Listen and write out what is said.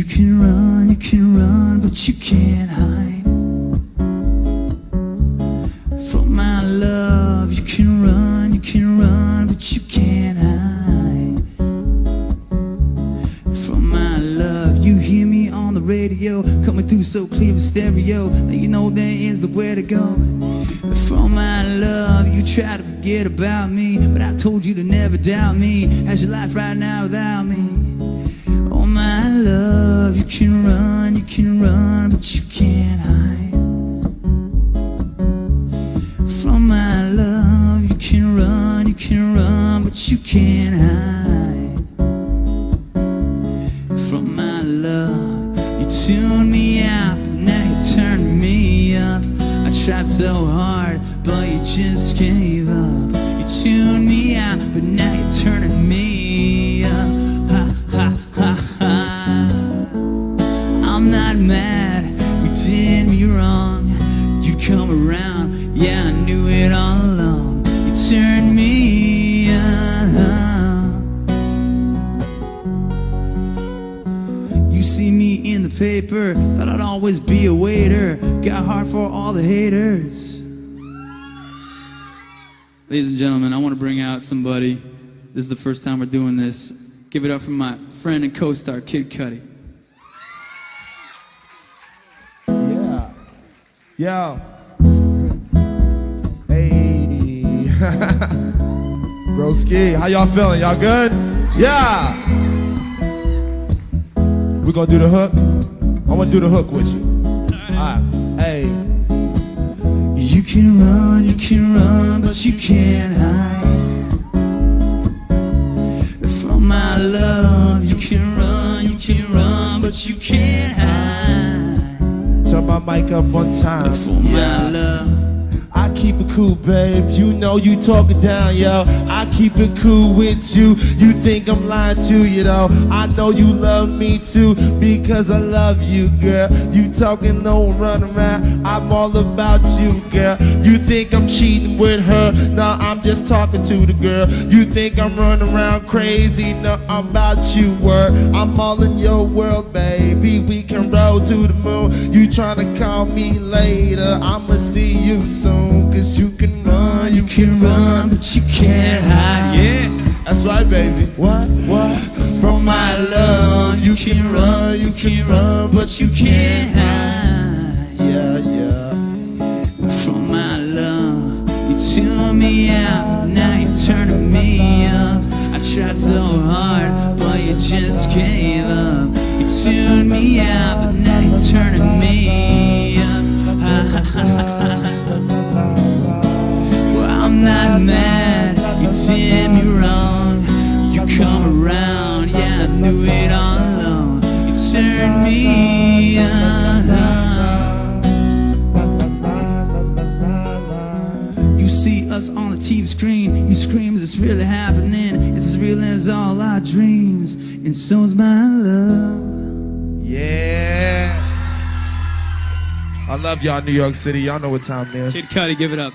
You can run, you can run, but you can't hide from my love. You can run, you can run, but you can't hide from my love. You hear me on the radio, coming through so clear with stereo. Now you know there is the way to go. From my love, you try to forget about me, but I told you to never doubt me. How's your life right now without me? Can run, you can run, but you can't hide. From my love, you can run, you can run, but you can't hide. From my love, you tune me out, but now you turn me up. I tried so hard, but you just gave up. You tuned me out, but now you're turning me up. Come around, yeah, I knew it all along. You turned me up. You see me in the paper, thought I'd always be a waiter. Got heart for all the haters. Ladies and gentlemen, I want to bring out somebody. This is the first time we're doing this. Give it up for my friend and co-star, Kid Cudi. Yeah. Yo. Broski, how y'all feeling? Y'all good? Yeah. We gonna do the hook? I wanna do the hook with you. Alright. Hey. You can run, you can run, but you can't hide from my love. You can run, you can run, but you can't hide Turn my mic up one time. for my love. Keep it cool, babe. You know you talking down, yo. I keep it cool with you. You think I'm lying to you, though. I know you love me too because I love you, girl. You talking, no run around. I'm all about you, girl. You think I'm cheating with her? No, I'm just talking to the girl. You think I'm running around crazy? No, I'm about you, word. I'm all in your world, baby. We can roll to the moon. You trying to call me later? I'ma see you soon. Cause you can run, You can run, but you can't hide. Yeah. That's right, baby. What? What? From my love, you can run, you can run, but you can't hide. Yeah, yeah. From my love, you tune me out, now you're turning me up. I tried so hard, but you just gave up. You tuned me out, but now you're turning me really happening? It's as real as all our dreams, and so's my love. Yeah. I love y'all, New York City. Y'all know what time it is. Kid Cudi, give it up.